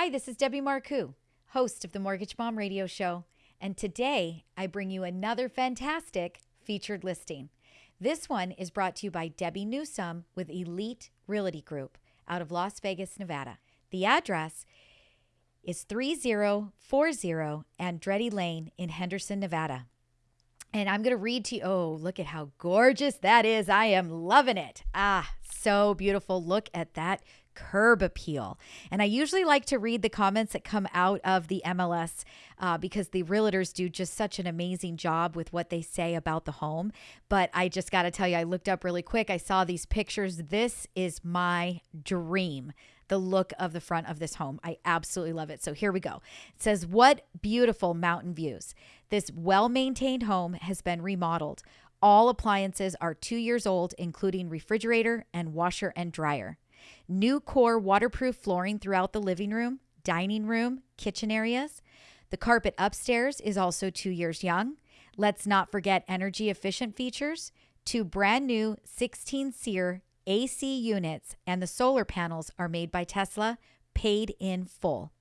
Hi, this is Debbie Marcoux, host of the Mortgage Mom Radio Show, and today I bring you another fantastic featured listing. This one is brought to you by Debbie Newsome with Elite Realty Group out of Las Vegas, Nevada. The address is 3040 Andretti Lane in Henderson, Nevada. And I'm going to read to you. Oh, look at how gorgeous that is. I am loving it. Ah, so beautiful. Look at that curb appeal. And I usually like to read the comments that come out of the MLS uh, because the realtors do just such an amazing job with what they say about the home. But I just got to tell you, I looked up really quick. I saw these pictures. This is my dream the look of the front of this home. I absolutely love it. So here we go. It says, What beautiful mountain views. This well maintained home has been remodeled. All appliances are two years old, including refrigerator and washer and dryer. NuCore waterproof flooring throughout the living room, dining room, kitchen areas. The carpet upstairs is also two years young. Let's not forget energy efficient features. Two brand new 16 SEER AC units and the solar panels are made by Tesla, paid in full.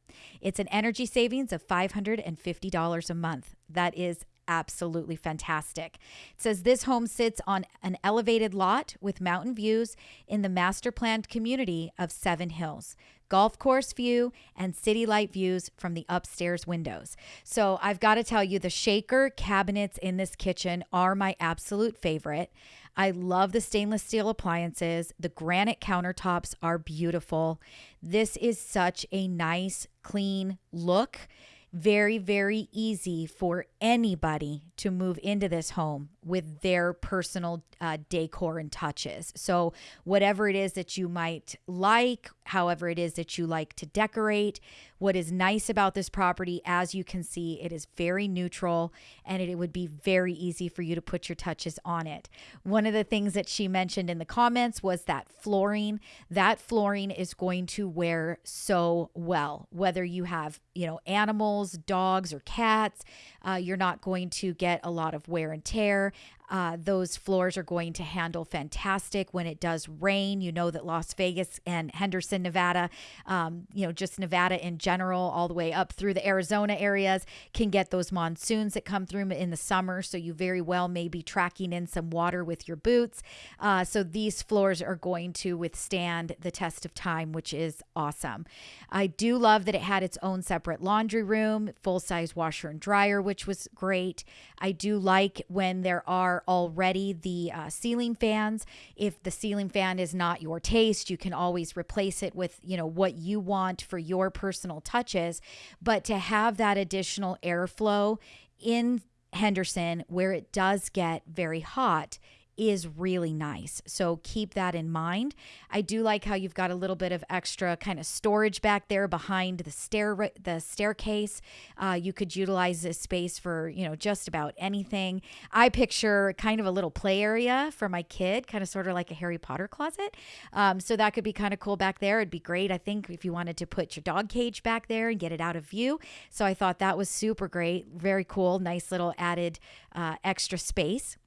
It's an energy savings of $550 a month. That is absolutely fantastic. It says this home sits on an elevated lot with mountain views in the master planned community of Seven Hills. Golf course view and city light views from the upstairs windows. So, I've got to tell you, the shaker cabinets in this kitchen are my absolute favorite. I love the stainless steel appliances. The granite countertops are beautiful. This is such a nice, clean look very, very easy for anybody to move into this home with their personal uh, decor and touches. So, whatever it is that you might like, however it is that you like to decorate, what is nice about this property, as you can see, it is very neutral and it, would be very easy for you to put your touches on it. One of the things that she mentioned in the comments was that flooring. That flooring is going to wear so well, whether you have, you know, animals, dogs, or cats. Uh, you're not going to get a lot of wear and tear. Uh, those floors are going to handle fantastic when it does rain. You know that Las Vegas and Henderson, Nevada, um, you know, just Nevada in general, all the way up through the Arizona areas, can get those monsoons that come through in the summer. So you very well may be tracking in some water with your boots. Uh, so these floors are going to withstand the test of time, which is awesome. I do love that it had its own separate laundry room, full size washer and dryer, which was great. I do like when there are are already the uh, ceiling fans. If the ceiling fan is not your taste, you can always replace it with, you know, what you want for your personal touches. But to have that additional airflow in Henderson where it does get very hot is really nice. So keep that in mind. I do like how you've got a little bit of extra kind of storage back there behind the stair the staircase. Uh, you could utilize this space for you know just about anything. I picture kind of a little play area for my kid, kind of sort of like a Harry Potter closet. Um, so that could be kind of cool back there. It'd be great, I think, if you wanted to put your dog cage back there and get it out of view. So I thought that was super great, very cool, nice little added uh, extra space.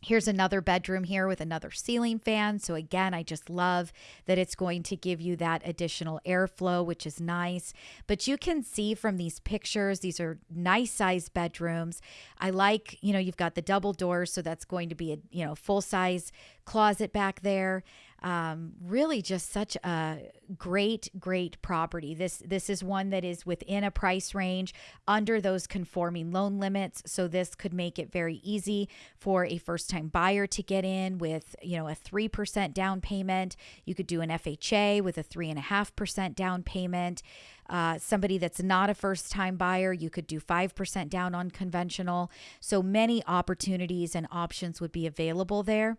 Here's another bedroom here with another ceiling fan. So, again, I just love that it's going to give you that additional airflow, which is nice. But you can see from these pictures, these are nice sized bedrooms. I like, you know, you've got the double doors, so that's going to be a, you know, full size closet back there um, really just such a great, great property. This this is one that is within a price range under those conforming loan limits. So this could make it very easy for a first time buyer to get in with you know a three percent down payment. You could do an FHA with a three and a half percent down payment. Uh, somebody that's not a first time buyer, you could do 5% down on conventional. So many opportunities and options would be available there.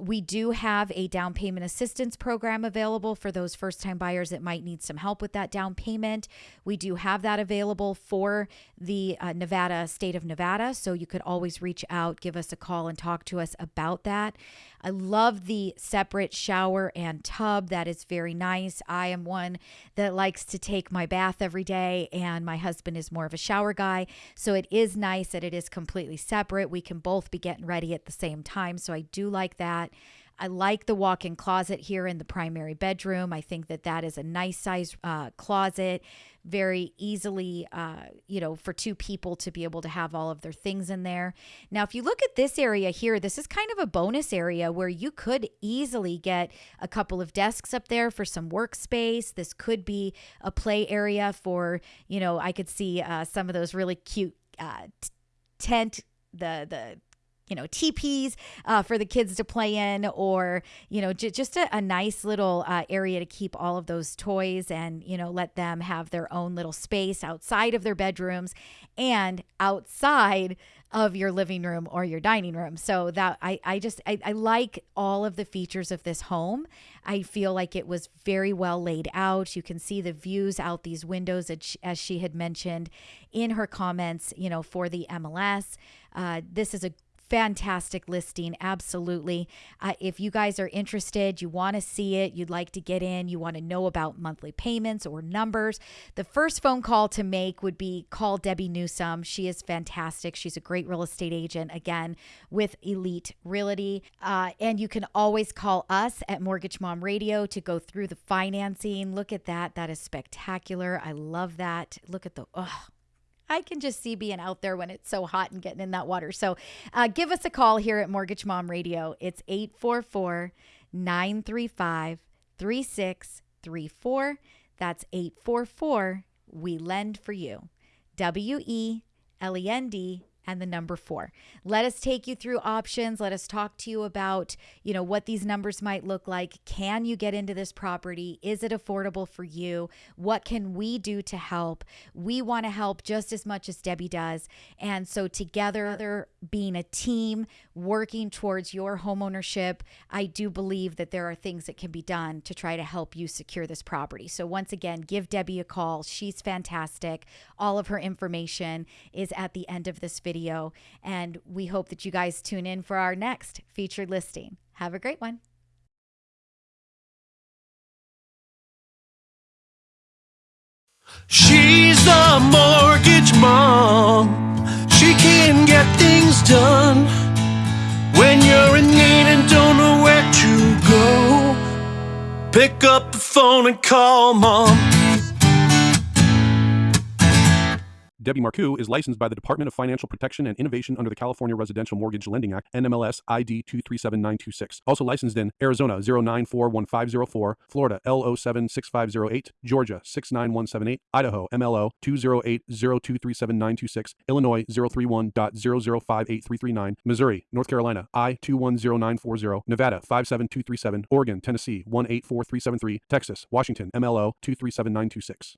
We do have a down payment assistance program available for those first time buyers that might need some help with that down payment. We do have that available for the uh, Nevada, state of Nevada. So you could always reach out, give us a call, and talk to us about that. I love the separate shower and tub. That is very nice. I am one that likes to take my bath every day, and my husband is more of a shower guy. So it is nice that it is completely separate. We can both be getting ready at the same time. So I do like that. I like the walk in closet here in the primary bedroom. I think that that is a nice size uh, closet very easily, uh, you know, for two people to be able to have all of their things in there. Now, if you look at this area here, this is kind of a bonus area where you could easily get a couple of desks up there for some workspace. This could be a play area for, you know, I could see uh, some of those really cute uh, tent the the you know teepees uh, for the kids to play in or you know j- just a, a, nice little uh, area to keep all of those toys and you know let them have their own little space outside of their bedrooms and outside of your living room or your dining room. So that i, I just I, I like all of the features of this home. I feel like it was very well laid out. You can see the views out these windows as she had mentioned in her comments you know for the mls uh, this is a fantastic listing. Absolutely. Uh, if you guys are interested, you want to see it, you'd like to get in, you want to know about monthly payments or numbers, the first phone call to make would be call Debbie Newsome. She is fantastic. She's a great real estate agent, again, with Elite Realty. Uh, and you can always call us at Mortgage Mom Radio to go through the financing. Look at that. That is spectacular. I love that. Look at the, oh, I can just see being out there when it's so hot and getting in that water. So uh, give us a call here at Mortgage Mom Radio. It's 844 935 3634. That's 844 We Lend for You. W E L E N D and the number four. Let us take you through options. Let us talk to you about, you know, what these numbers might look like. Can you get into this property? Is it affordable for you? What can we do to help? We want to help just as much as Debbie does. And so together, being a team, working towards your homeownership, I do believe that there are things that can be done to try to help you secure this property. So once again, give Debbie a call. She's fantastic. All of her information is at the end of this video video. And we hope that you guys tune in for our next featured listing. Have a great one. She's the mortgage mom. She can get things done when you're in need and don't know where to go. Pick up the phone and call mom. Debbie Marcoux is licensed by the Department of Financial Protection and Innovation under the California Residential Mortgage Lending Act, NMLS ID 237926. Also licensed in Arizona 0941504, Florida L076508, Georgia 69178, Idaho MLO 208023796, Illinois 031.0058339, Missouri, North Carolina I 210940, Nevada 57237, Oregon, Tennessee 184373, Texas, Washington MLO 237926.